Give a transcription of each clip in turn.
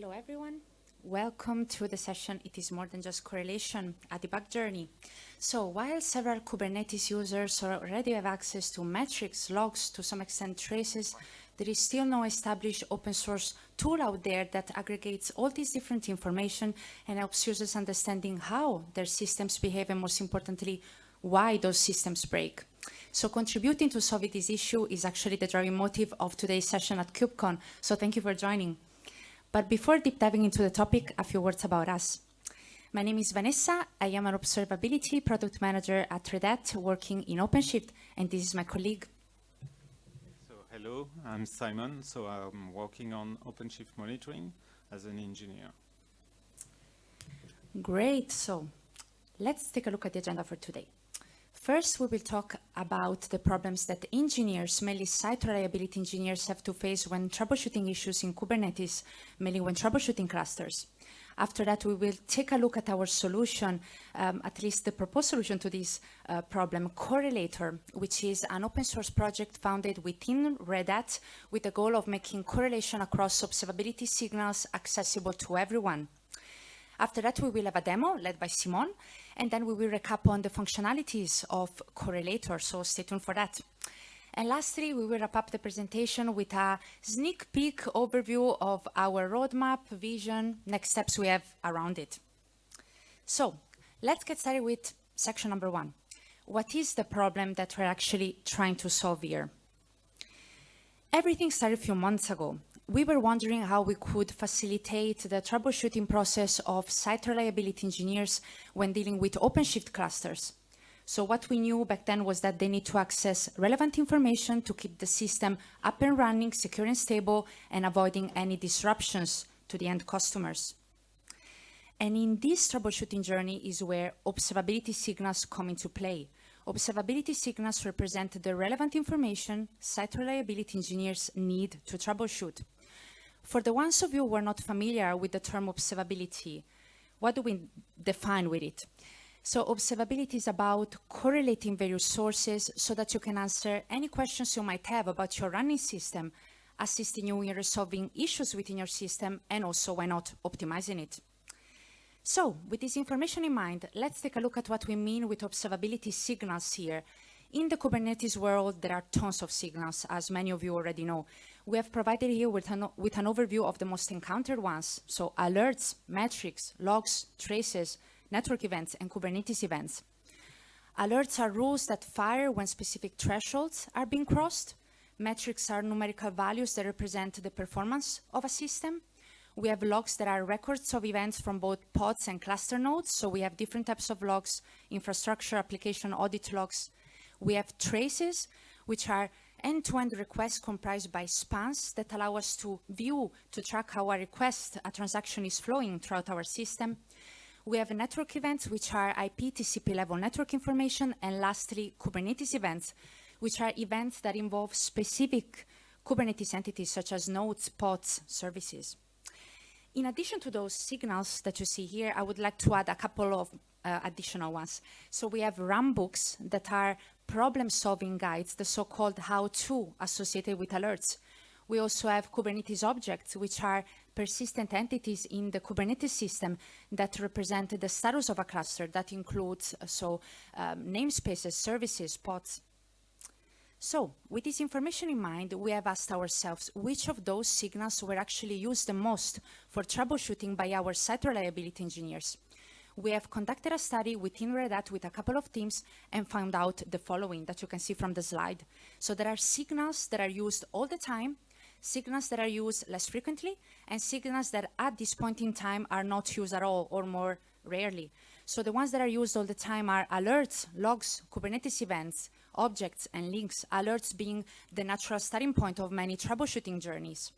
Hello, everyone. Welcome to the session, It is More Than Just Correlation, a debug journey. So while several Kubernetes users already have access to metrics, logs, to some extent traces, there is still no established open source tool out there that aggregates all this different information and helps users understanding how their systems behave and most importantly, why those systems break. So contributing to solving this issue is actually the driving motive of today's session at KubeCon. So thank you for joining. But before deep diving into the topic, a few words about us. My name is Vanessa. I am an observability product manager at Red Hat working in OpenShift, and this is my colleague. So hello, I'm Simon. So I'm working on OpenShift monitoring as an engineer. Great. So let's take a look at the agenda for today. First, we will talk about the problems that engineers, mainly site reliability engineers, have to face when troubleshooting issues in Kubernetes, mainly when troubleshooting clusters. After that, we will take a look at our solution, um, at least the proposed solution to this uh, problem, Correlator, which is an open source project founded within Red Hat with the goal of making correlation across observability signals accessible to everyone. After that, we will have a demo led by Simon, and then we will recap on the functionalities of Correlator, so stay tuned for that. And lastly, we will wrap up the presentation with a sneak peek overview of our roadmap, vision, next steps we have around it. So let's get started with section number one. What is the problem that we're actually trying to solve here? Everything started a few months ago we were wondering how we could facilitate the troubleshooting process of site reliability engineers when dealing with OpenShift clusters. So what we knew back then was that they need to access relevant information to keep the system up and running, secure and stable, and avoiding any disruptions to the end customers. And in this troubleshooting journey is where observability signals come into play. Observability signals represent the relevant information site reliability engineers need to troubleshoot. For the ones of you who are not familiar with the term observability, what do we define with it? So observability is about correlating various sources so that you can answer any questions you might have about your running system, assisting you in resolving issues within your system and also, why not, optimizing it. So with this information in mind, let's take a look at what we mean with observability signals here. In the Kubernetes world, there are tons of signals, as many of you already know we have provided here with an, with an overview of the most encountered ones. So alerts, metrics, logs, traces, network events, and Kubernetes events. Alerts are rules that fire when specific thresholds are being crossed. Metrics are numerical values that represent the performance of a system. We have logs that are records of events from both pods and cluster nodes. So we have different types of logs, infrastructure, application, audit logs. We have traces, which are end-to-end -end requests comprised by spans that allow us to view, to track how a request, a transaction is flowing throughout our system. We have network events, which are IP TCP level network information, and lastly, Kubernetes events, which are events that involve specific Kubernetes entities such as nodes, pods, services. In addition to those signals that you see here, I would like to add a couple of uh, additional ones. So we have runbooks that are problem-solving guides, the so-called how-to associated with alerts. We also have Kubernetes objects, which are persistent entities in the Kubernetes system that represent the status of a cluster. That includes uh, so um, namespaces, services, pods. So with this information in mind, we have asked ourselves which of those signals were actually used the most for troubleshooting by our site reliability engineers we have conducted a study within Red Hat with a couple of teams and found out the following that you can see from the slide. So there are signals that are used all the time, signals that are used less frequently, and signals that at this point in time are not used at all or more rarely. So the ones that are used all the time are alerts, logs, Kubernetes events, objects, and links, alerts being the natural starting point of many troubleshooting journeys.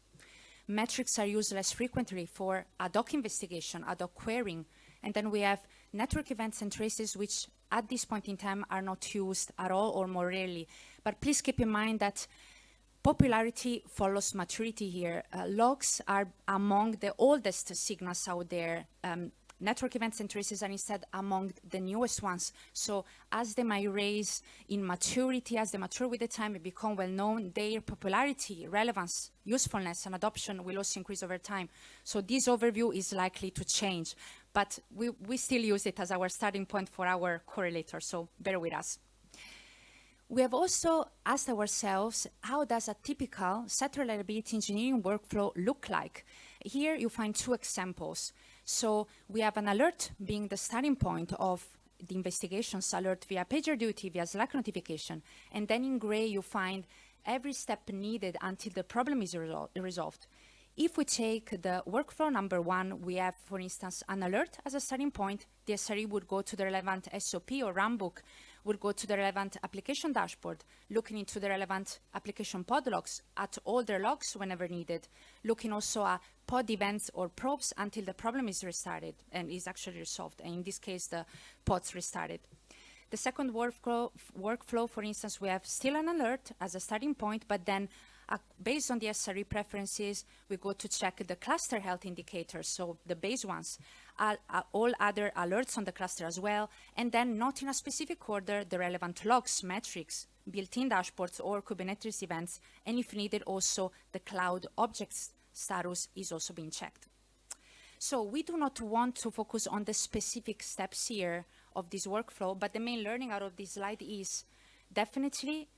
Metrics are used less frequently for ad hoc investigation, ad hoc querying, and then we have network events and traces, which at this point in time are not used at all or more rarely. But please keep in mind that popularity follows maturity here. Uh, logs are among the oldest signals out there. Um, network events and traces are instead among the newest ones. So as they might raise in maturity, as they mature with the time and become well known, their popularity, relevance, usefulness, and adoption will also increase over time. So this overview is likely to change, but we, we still use it as our starting point for our correlator, so bear with us. We have also asked ourselves, how does a typical site reliability engineering workflow look like? Here you find two examples. So we have an alert being the starting point of the investigations alert via PagerDuty, via Slack notification. And then in gray, you find every step needed until the problem is resol resolved. If we take the workflow number one, we have, for instance, an alert as a starting point. The SRE would go to the relevant SOP or runbook would go to the relevant application dashboard, looking into the relevant application pod logs at all their logs whenever needed, looking also at pod events or probes until the problem is restarted and is actually resolved. And in this case, the pods restarted. The second workflow, workflow, for instance, we have still an alert as a starting point, but then uh, based on the SRE preferences, we go to check the cluster health indicators, so the base ones, uh, all other alerts on the cluster as well, and then not in a specific order, the relevant logs, metrics, built-in dashboards or Kubernetes events, and if needed also the cloud objects status is also being checked. So we do not want to focus on the specific steps here of this workflow, but the main learning out of this slide is definitely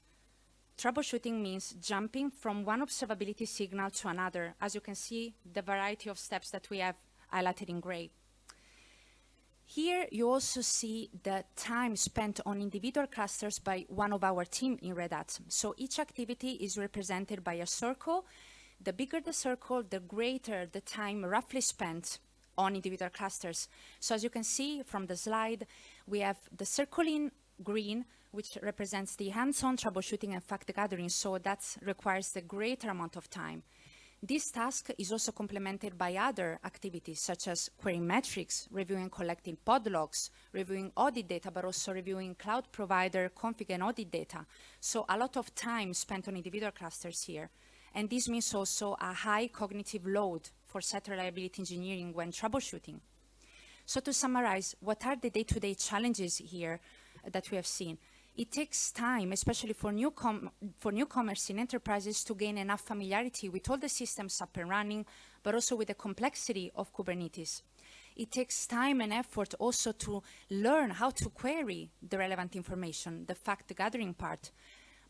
Troubleshooting means jumping from one observability signal to another. As you can see, the variety of steps that we have highlighted in gray. Here you also see the time spent on individual clusters by one of our team in Red Hat. So each activity is represented by a circle. The bigger the circle, the greater the time roughly spent on individual clusters. So as you can see from the slide, we have the circle in green which represents the hands-on troubleshooting and fact gathering, so that requires a greater amount of time. This task is also complemented by other activities such as querying metrics, reviewing and collecting pod logs, reviewing audit data, but also reviewing cloud provider config and audit data. So a lot of time spent on individual clusters here. And this means also a high cognitive load for site reliability engineering when troubleshooting. So to summarize, what are the day-to-day -day challenges here uh, that we have seen? it takes time, especially for, newcom for newcomers in enterprises to gain enough familiarity with all the systems up and running, but also with the complexity of Kubernetes. It takes time and effort also to learn how to query the relevant information, the fact gathering part.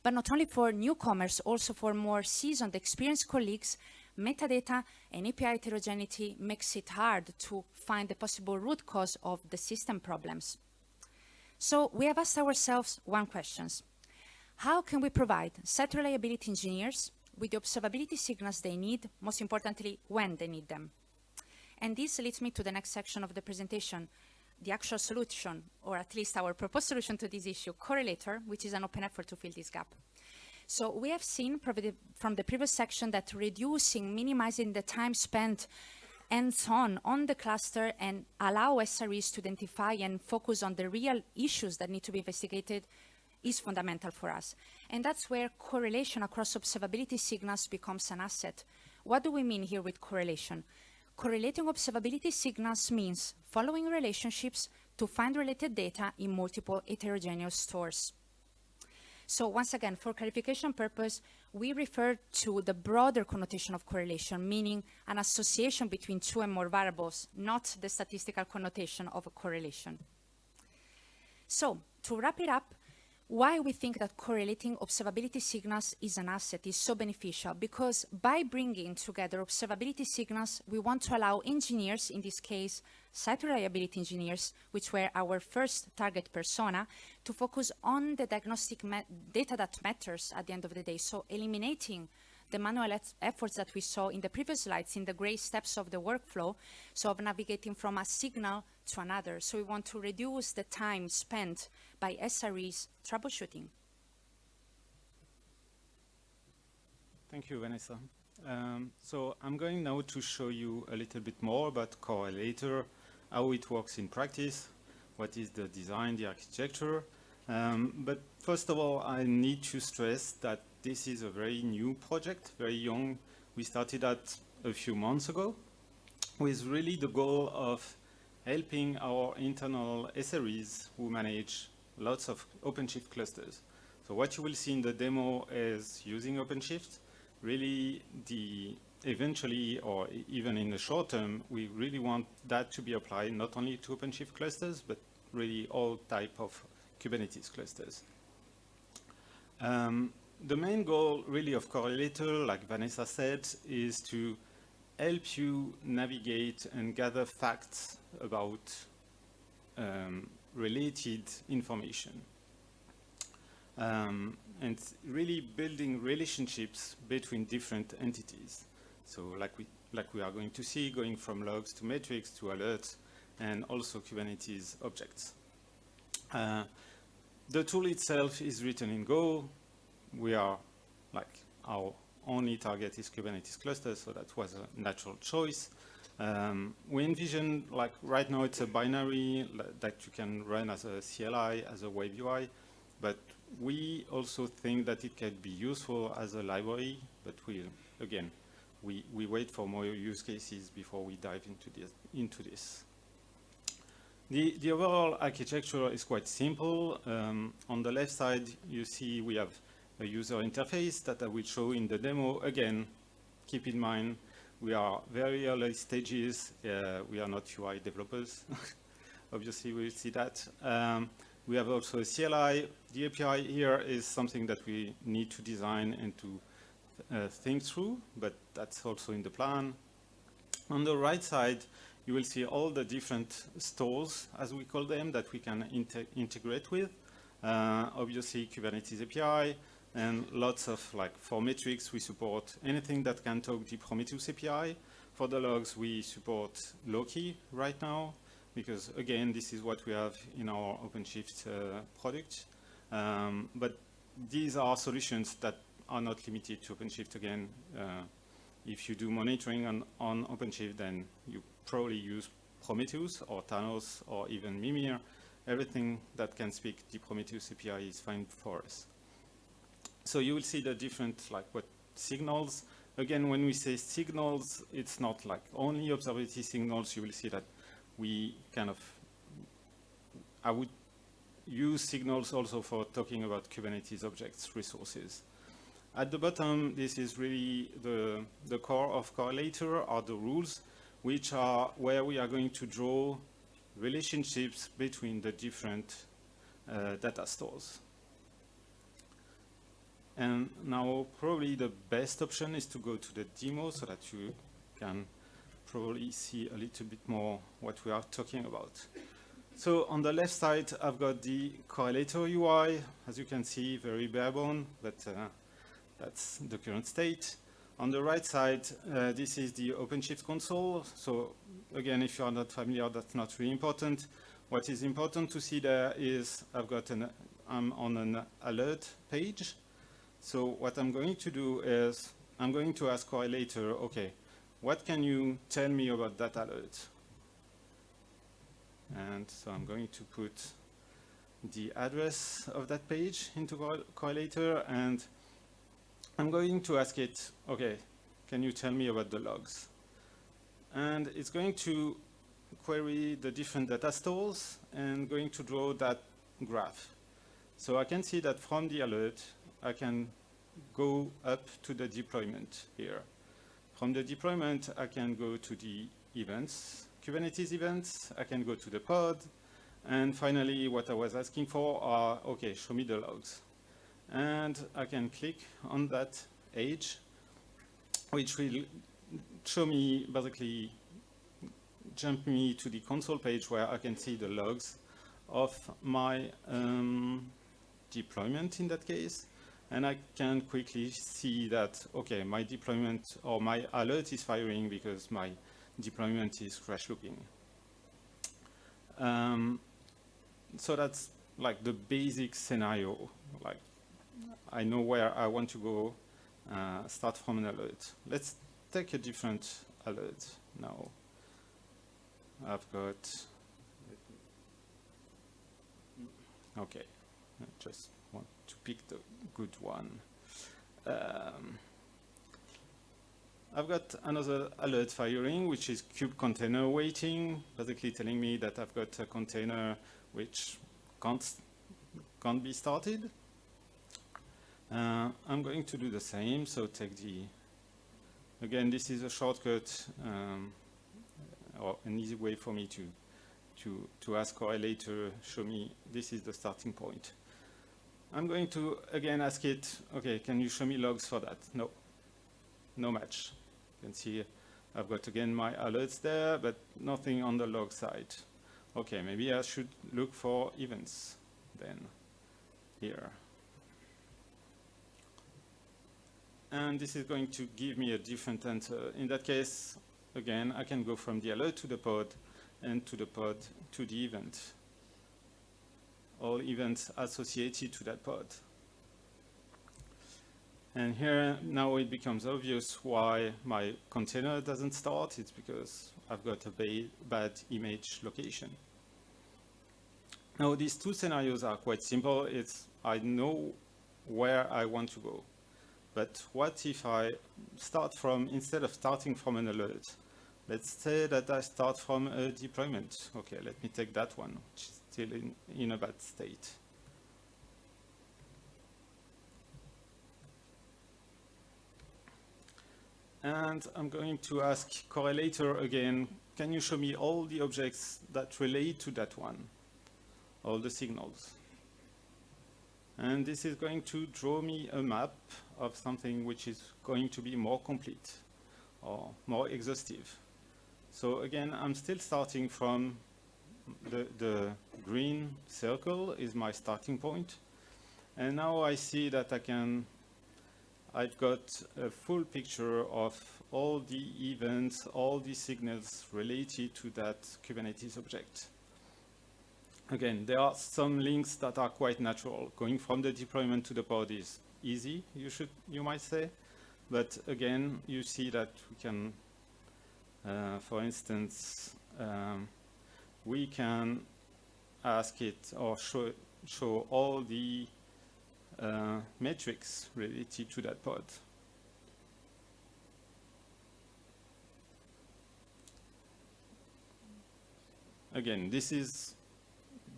But not only for newcomers, also for more seasoned, experienced colleagues, metadata and API heterogeneity makes it hard to find the possible root cause of the system problems. So we have asked ourselves one question. How can we provide site reliability engineers with the observability signals they need, most importantly, when they need them? And this leads me to the next section of the presentation, the actual solution, or at least our proposed solution to this issue, Correlator, which is an open effort to fill this gap. So we have seen from the previous section that reducing, minimizing the time spent hands-on on the cluster and allow SREs to identify and focus on the real issues that need to be investigated is fundamental for us. And that's where correlation across observability signals becomes an asset. What do we mean here with correlation? Correlating observability signals means following relationships to find related data in multiple heterogeneous stores. So once again, for clarification purpose, we refer to the broader connotation of correlation, meaning an association between two and more variables, not the statistical connotation of a correlation. So to wrap it up, why we think that correlating observability signals is an asset is so beneficial because by bringing together observability signals, we want to allow engineers, in this case, site reliability engineers, which were our first target persona, to focus on the diagnostic data that matters at the end of the day. So eliminating the manual efforts that we saw in the previous slides in the gray steps of the workflow, so of navigating from a signal to another. So we want to reduce the time spent by SREs troubleshooting. Thank you, Vanessa. Um, so I'm going now to show you a little bit more about Correlator, how it works in practice, what is the design, the architecture. Um, but first of all, I need to stress that this is a very new project, very young. We started that a few months ago with really the goal of helping our internal SREs who manage lots of OpenShift clusters. So what you will see in the demo is using OpenShift, really the eventually or even in the short term, we really want that to be applied not only to OpenShift clusters, but really all type of Kubernetes clusters. Um, the main goal really of Correlator, like Vanessa said, is to help you navigate and gather facts about um, related information. Um, and really building relationships between different entities. So like we, like we are going to see, going from logs to metrics to alerts, and also Kubernetes objects. Uh, the tool itself is written in Go. We are like our only target is Kubernetes clusters, so that was a natural choice. Um, we envision, like right now it's a binary that you can run as a CLI, as a web UI, but we also think that it can be useful as a library, but we, again, we, we wait for more use cases before we dive into this. Into this. The, the overall architecture is quite simple. Um, on the left side, you see we have a user interface that I will show in the demo. Again, keep in mind, we are very early stages. Uh, we are not UI developers. Obviously, we'll see that. Um, we have also a CLI. The API here is something that we need to design and to uh, think through, but that's also in the plan. On the right side, you will see all the different stores, as we call them, that we can integrate with. Uh, obviously, Kubernetes API, and lots of, like, for metrics, we support anything that can talk the Prometheus API. For the logs, we support Loki right now, because, again, this is what we have in our OpenShift uh, product. Um, but these are solutions that are not limited to OpenShift again. Uh, if you do monitoring on, on OpenShift, then you probably use Prometheus or Thanos or even Mimir. Everything that can speak the Prometheus API is fine for us. So you will see the different like what signals. Again, when we say signals, it's not like only observability signals. You will see that we kind of, I would use signals also for talking about Kubernetes objects resources. At the bottom, this is really the, the core of Correlator are the rules, which are where we are going to draw relationships between the different uh, data stores. And now probably the best option is to go to the demo so that you can probably see a little bit more what we are talking about. So on the left side, I've got the correlator UI. As you can see, very barebone, but uh, that's the current state. On the right side, uh, this is the OpenShift console. So again, if you are not familiar, that's not really important. What is important to see there is I've got an, I'm on an alert page. So what I'm going to do is I'm going to ask correlator, okay, what can you tell me about that alert? And so I'm going to put the address of that page into correlator and I'm going to ask it, okay, can you tell me about the logs? And it's going to query the different data stores and going to draw that graph. So I can see that from the alert, I can go up to the deployment here. From the deployment, I can go to the events, Kubernetes events, I can go to the pod, and finally, what I was asking for are, okay, show me the logs and I can click on that edge, which will show me basically jump me to the console page where I can see the logs of my um, deployment in that case. And I can quickly see that, okay, my deployment or my alert is firing because my deployment is crash looping. Um, so that's like the basic scenario, like I know where I want to go, uh, start from an alert. Let's take a different alert now. I've got, okay, just to pick the good one. Um, I've got another alert firing, which is kube container waiting, basically telling me that I've got a container which can't, can't be started. Uh, I'm going to do the same, so take the, again, this is a shortcut um, or an easy way for me to, to, to ask correlator, show me this is the starting point. I'm going to, again, ask it, okay, can you show me logs for that? No, no match. You can see I've got, again, my alerts there, but nothing on the log side. Okay, maybe I should look for events then here. And this is going to give me a different answer. In that case, again, I can go from the alert to the pod and to the pod to the event. All events associated to that pod. And here now it becomes obvious why my container doesn't start. It's because I've got a ba bad image location. Now these two scenarios are quite simple. It's I know where I want to go. But what if I start from, instead of starting from an alert, let's say that I start from a deployment. Okay, let me take that one, which is still in, in a bad state. And I'm going to ask correlator again, can you show me all the objects that relate to that one? All the signals. And this is going to draw me a map of something which is going to be more complete or more exhaustive. So again, I'm still starting from the, the green circle is my starting point. And now I see that I can I've got a full picture of all the events, all the signals related to that Kubernetes object. Again, there are some links that are quite natural. Going from the deployment to the pod is easy, you should, you might say. But again, you see that we can, uh, for instance, um, we can ask it or show, show all the uh, metrics related to that pod. Again, this is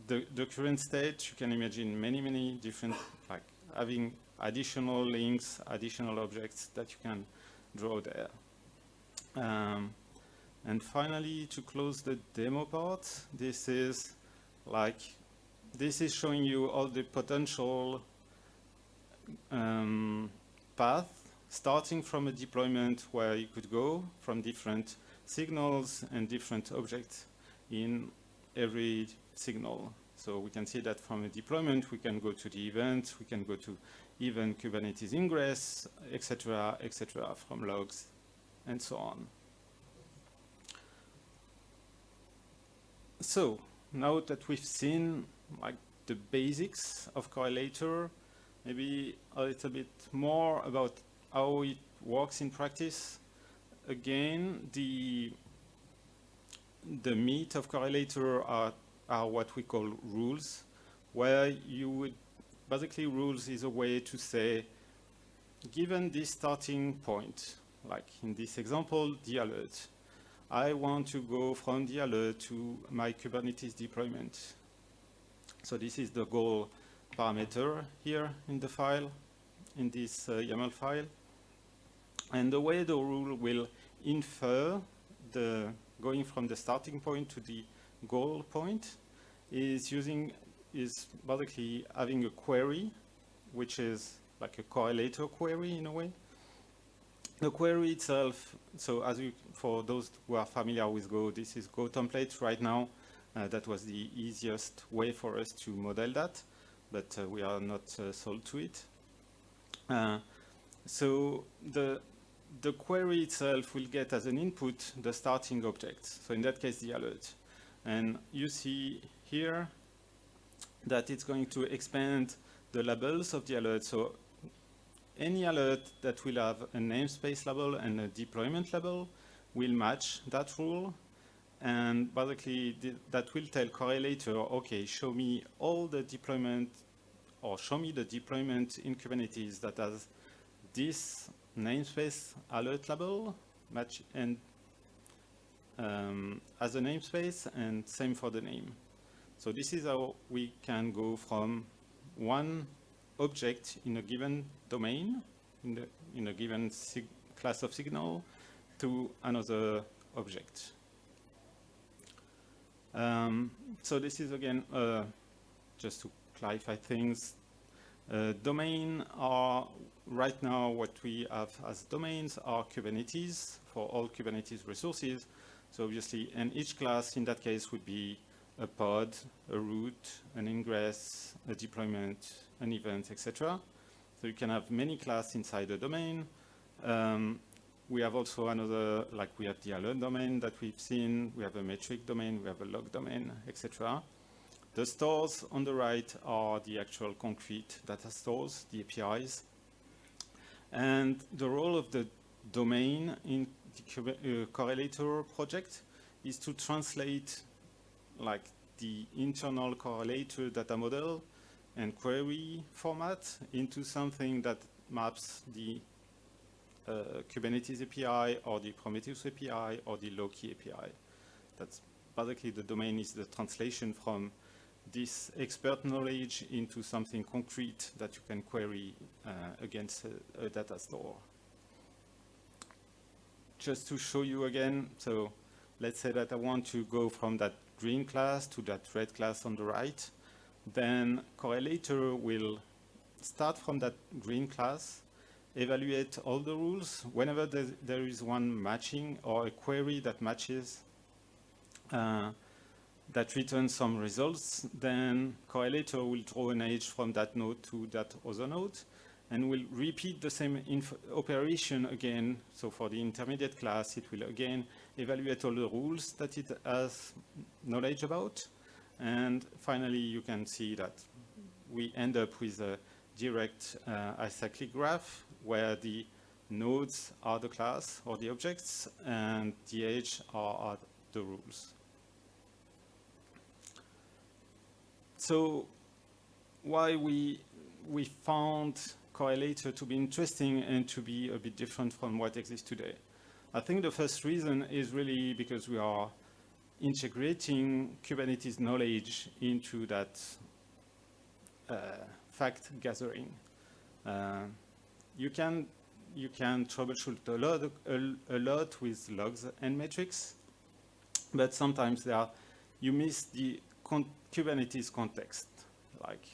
the, the current state. You can imagine many, many different, like having additional links, additional objects that you can draw there. Um, and finally, to close the demo part, this is like, this is showing you all the potential um, path starting from a deployment where you could go from different signals and different objects in every signal. So we can see that from a deployment, we can go to the event, we can go to even Kubernetes ingress, etc., etc., from logs, and so on. So now that we've seen like the basics of Correlator, maybe a little bit more about how it works in practice. Again, the the meat of correlator are, are what we call rules, where you would, basically rules is a way to say, given this starting point, like in this example, the alert, I want to go from the alert to my Kubernetes deployment. So this is the goal parameter here in the file, in this uh, YAML file. And the way the rule will infer the going from the starting point to the goal point is using is basically having a query, which is like a correlator query in a way. The query itself, so as you, for those who are familiar with Go, this is Go template right now. Uh, that was the easiest way for us to model that but uh, we are not uh, sold to it. Uh, so the, the query itself will get as an input the starting object. So in that case, the alert. And you see here that it's going to expand the labels of the alert. So any alert that will have a namespace label and a deployment label will match that rule. And basically that will tell correlator, okay, show me all the deployment or show me the deployment in Kubernetes that has this namespace alert label match and um, as a namespace and same for the name. So this is how we can go from one object in a given domain, in, the, in a given class of signal, to another object. Um, so this is again, uh, just to clarify things, uh, domain are right now what we have as domains are Kubernetes for all Kubernetes resources. So obviously, and each class in that case would be a pod, a route, an ingress, a deployment, an event, etc. So you can have many classes inside a domain. Um, we have also another, like we have the alert domain that we've seen, we have a metric domain, we have a log domain, etc. The stores on the right are the actual concrete data stores, the APIs. And the role of the domain in the uh, correlator project is to translate like the internal correlator data model and query format into something that maps the uh, Kubernetes API or the Prometheus API or the Loki API. That's basically the domain is the translation from this expert knowledge into something concrete that you can query uh, against a, a, data store. Just to show you again, so let's say that I want to go from that green class to that red class on the right, then correlator will start from that green class, evaluate all the rules. Whenever there is one matching or a query that matches, uh, that returns some results, then correlator will draw an edge from that node to that other node and will repeat the same operation again. So for the intermediate class, it will again evaluate all the rules that it has knowledge about. And finally, you can see that we end up with a direct uh, acyclic graph where the nodes are the class or the objects and the edge are, are the rules. So why we, we found correlator to be interesting and to be a bit different from what exists today. I think the first reason is really because we are integrating Kubernetes knowledge into that uh, fact gathering. Uh, you can you can troubleshoot a lot a, a, lot with logs and metrics, but sometimes there are, you miss the Kubernetes context, like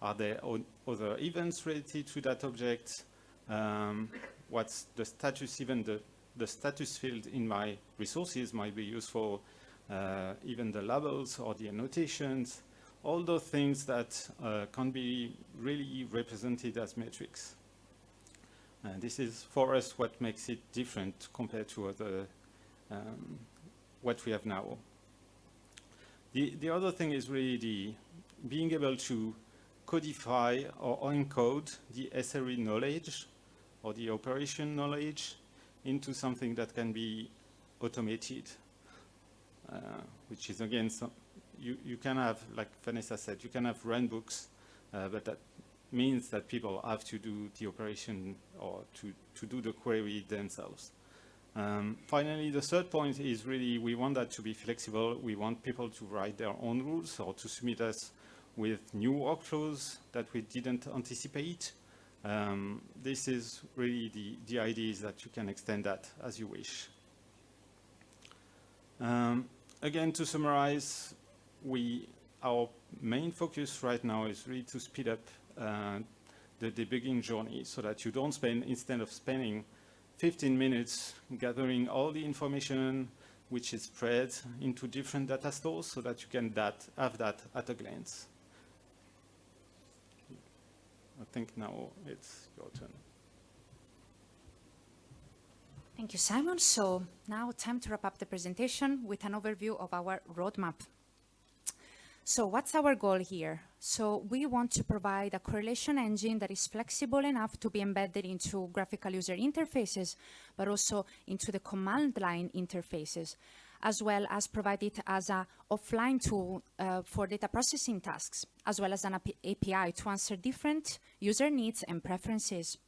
are there other events related to that object? Um, what's the status, even the, the status field in my resources might be useful, uh, even the labels or the annotations, all those things that uh, can be really represented as metrics. And this is for us what makes it different compared to other, um, what we have now. The, the other thing is really the being able to codify or encode the SRE knowledge or the operation knowledge into something that can be automated, uh, which is again, some, you, you can have, like Vanessa said, you can have runbooks, uh, but that means that people have to do the operation or to, to do the query themselves. Um, finally, the third point is really we want that to be flexible. We want people to write their own rules or to submit us with new workflows that we didn't anticipate. Um, this is really the, the idea is that you can extend that as you wish. Um, again, to summarize, we, our main focus right now is really to speed up uh, the debugging journey so that you don't spend, instead of spending 15 minutes gathering all the information which is spread into different data stores so that you can that, have that at a glance. I think now it's your turn. Thank you, Simon. So now time to wrap up the presentation with an overview of our roadmap. So what's our goal here? So we want to provide a correlation engine that is flexible enough to be embedded into graphical user interfaces, but also into the command line interfaces, as well as provide it as an offline tool uh, for data processing tasks, as well as an API to answer different user needs and preferences.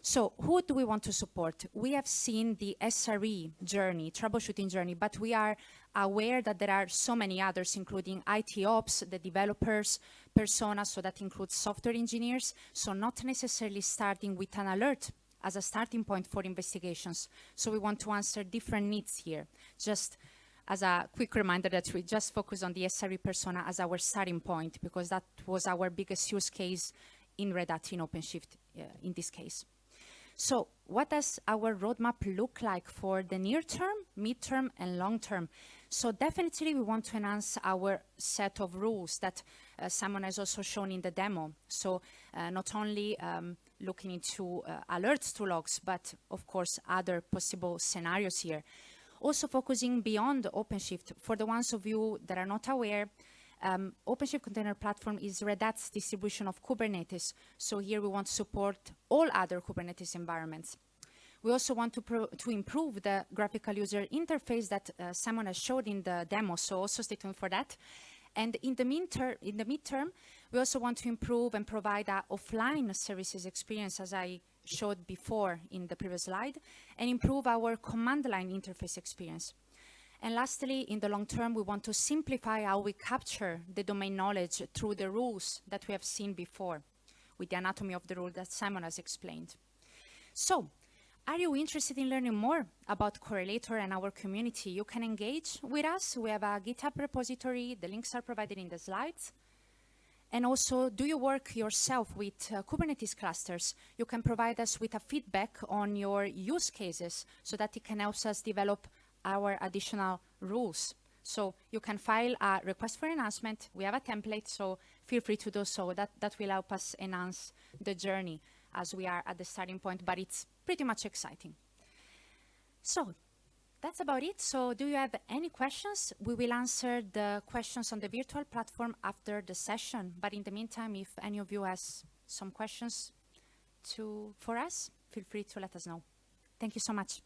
So who do we want to support? We have seen the SRE journey, troubleshooting journey, but we are aware that there are so many others, including IT ops, the developers, persona, so that includes software engineers. So not necessarily starting with an alert as a starting point for investigations. So we want to answer different needs here. Just as a quick reminder that we just focus on the SRE persona as our starting point because that was our biggest use case in Red Hat in OpenShift uh, in this case. So what does our roadmap look like for the near term, midterm, and long term? So definitely we want to enhance our set of rules that uh, Simon has also shown in the demo. So uh, not only um, looking into uh, alerts to logs, but of course other possible scenarios here. Also focusing beyond OpenShift. For the ones of you that are not aware, um, OpenShift Container Platform is Red Hat's distribution of Kubernetes. So here we want to support all other Kubernetes environments. We also want to, to improve the graphical user interface that uh, Simon has showed in the demo, so also stay tuned for that. And in the, in the midterm, we also want to improve and provide a offline services experience, as I showed before in the previous slide, and improve our command line interface experience. And lastly, in the long term, we want to simplify how we capture the domain knowledge through the rules that we have seen before with the anatomy of the rule that Simon has explained. So are you interested in learning more about Correlator and our community? You can engage with us. We have a GitHub repository. The links are provided in the slides. And also, do you work yourself with uh, Kubernetes clusters? You can provide us with a feedback on your use cases so that it can help us develop our additional rules. So you can file a request for enhancement. We have a template, so feel free to do so. That, that will help us enhance the journey as we are at the starting point, but it's pretty much exciting. So that's about it. So do you have any questions? We will answer the questions on the virtual platform after the session. But in the meantime, if any of you has some questions to, for us, feel free to let us know. Thank you so much.